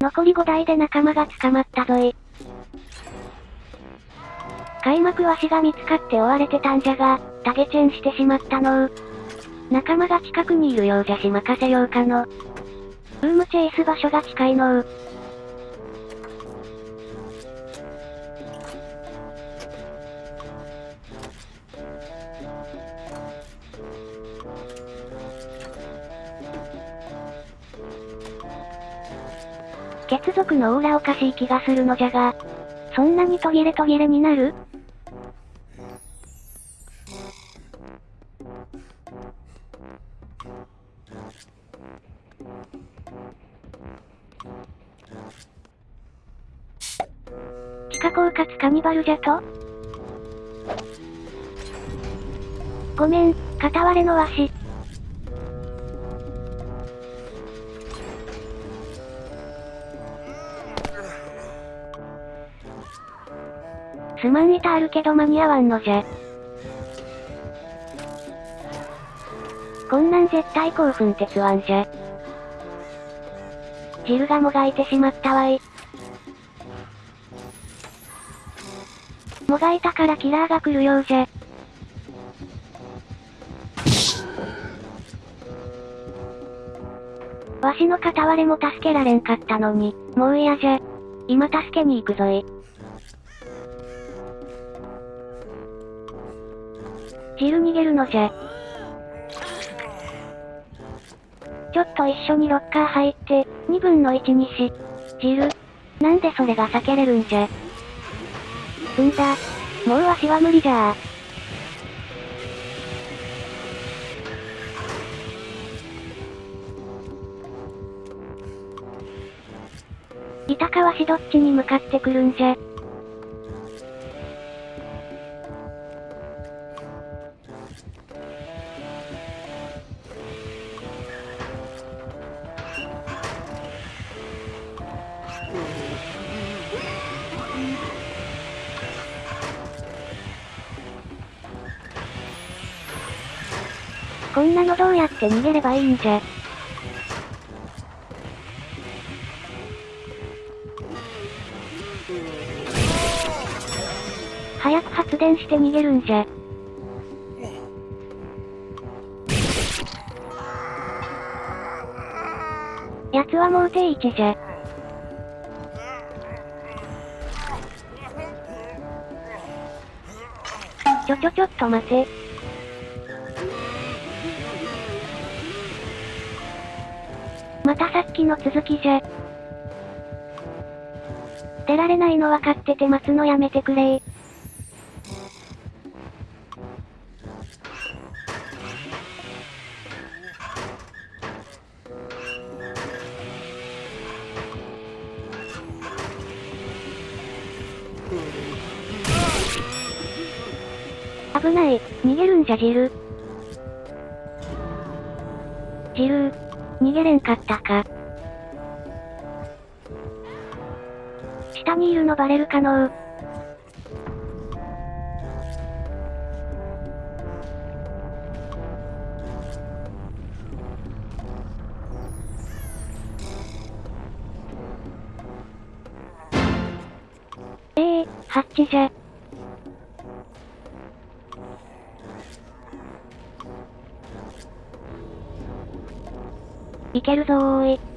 残り5台で仲間が捕まったぞい。開幕わしが見つかって追われてたんじゃが、タゲチェンしてしまったのう。仲間が近くにいるようじゃし任せようかの。ブームチェイス場所が近いのう。血族のオーラおかしい気がするのじゃが、そんなに途切れ途切れになる？地下狡猾カニバルじゃと？ごめん、片割れのわし。すまん板あるけど間に合わんのじゃ。こんなん絶対興奮鉄腕じゃ。汁がもがいてしまったわい。もがいたからキラーが来るようじゃ。わしの片割れも助けられんかったのに、もう嫌じゃ。今助けに行くぞい。汁逃げるのじゃ。ちょっと一緒にロッカー入って、二分の一にし。汁。なんでそれが避けれるんじゃ。うんだ。もうわしは無理じゃあ。板かわしどっちに向かってくるんじゃ。こんなのどうやって逃げればいいんじゃ？早く発電して逃げるんじゃ。奴はもう定位置じゃ。ちょちょちょっと待て。またさっきの続きじゃ。出られないの分かってて待つのやめてくれ危ない、逃げるんじゃジル。ジル。逃げれんかったか。下にいるのバレるかのう。ええー、ハッチじゃ。いけるぞーい。